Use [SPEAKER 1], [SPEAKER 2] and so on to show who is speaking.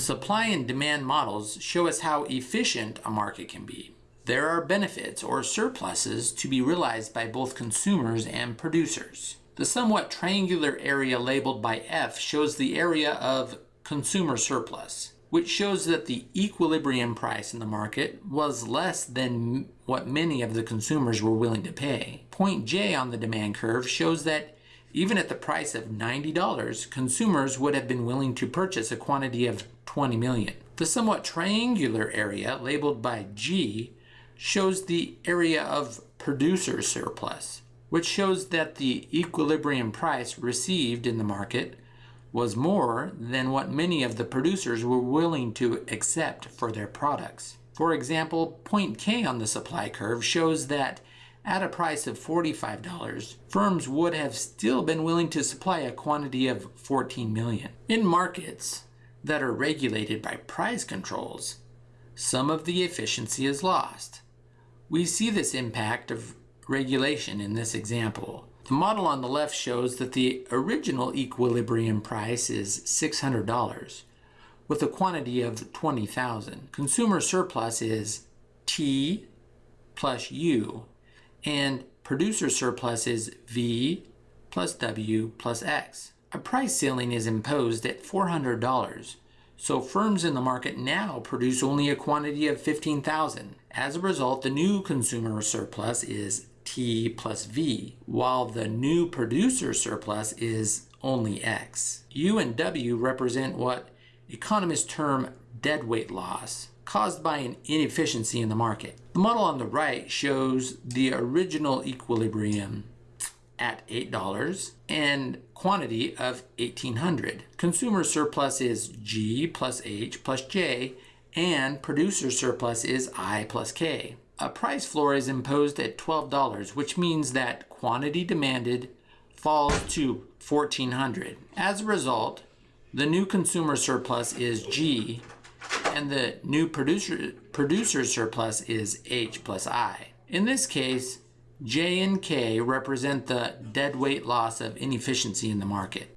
[SPEAKER 1] supply and demand models show us how efficient a market can be. There are benefits or surpluses to be realized by both consumers and producers. The somewhat triangular area labeled by F shows the area of consumer surplus, which shows that the equilibrium price in the market was less than what many of the consumers were willing to pay. Point J on the demand curve shows that even at the price of $90, consumers would have been willing to purchase a quantity of 20 million. The somewhat triangular area labeled by G shows the area of producer surplus, which shows that the equilibrium price received in the market was more than what many of the producers were willing to accept for their products. For example, point K on the supply curve shows that at a price of $45, firms would have still been willing to supply a quantity of 14 million. In markets that are regulated by price controls, some of the efficiency is lost. We see this impact of regulation in this example. The model on the left shows that the original equilibrium price is $600 with a quantity of 20,000. Consumer surplus is T plus U and producer surplus is V plus W plus X. A price ceiling is imposed at $400, so firms in the market now produce only a quantity of 15,000. As a result, the new consumer surplus is T plus V, while the new producer surplus is only X. U and W represent what economists term deadweight loss, caused by an inefficiency in the market. The model on the right shows the original equilibrium at $8 and quantity of 1800. Consumer surplus is G plus H plus J and producer surplus is I plus K. A price floor is imposed at $12, which means that quantity demanded falls to 1400. As a result, the new consumer surplus is G and the new producer, producer surplus is H plus I. In this case, J and K represent the deadweight loss of inefficiency in the market.